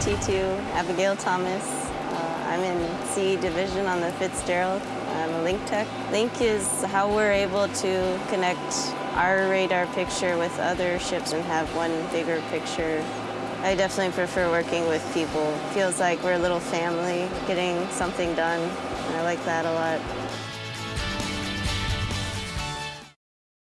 T2, Abigail Thomas. Uh, I'm in C Division on the Fitzgerald. I'm a link tech. Link is how we're able to connect our radar picture with other ships and have one bigger picture. I definitely prefer working with people. Feels like we're a little family getting something done. I like that a lot.